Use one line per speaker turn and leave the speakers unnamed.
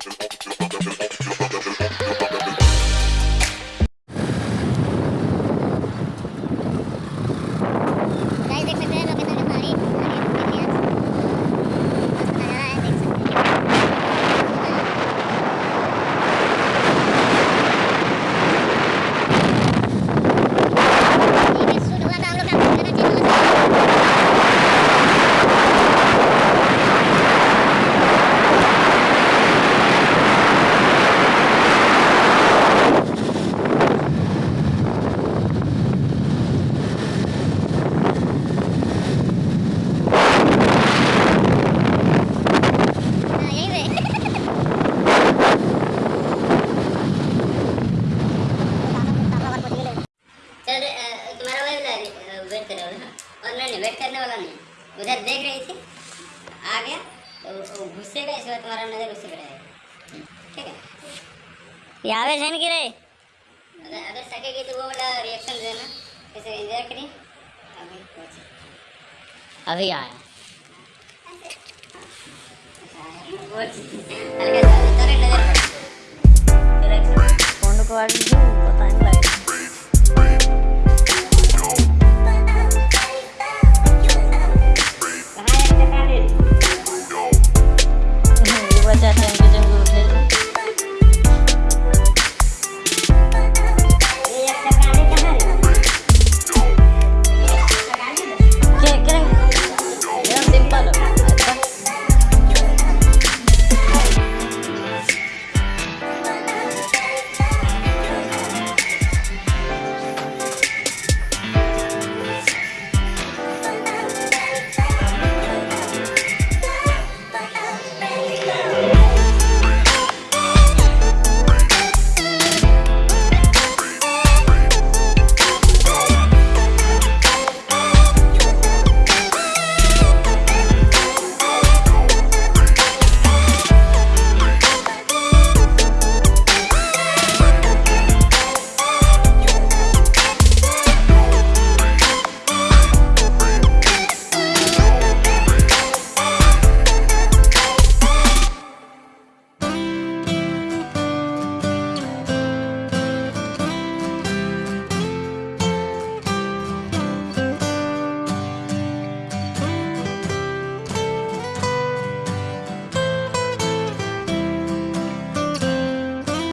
Don't wait कर रहा ना और नहीं वेट करने वाला नहीं। उधर देख रही थी आ गया तो घुसेगा इसके बाद तुम्हारा नज़र उसी पे रहेगा। ठीक है?
यावे छन की रे
अगर अगर सकेगी तो वो वाला रिएक्शन देना। कैसे इंतज़ार करिए अभी
अभी आया।
हल्का सा नज़र
को Yeah.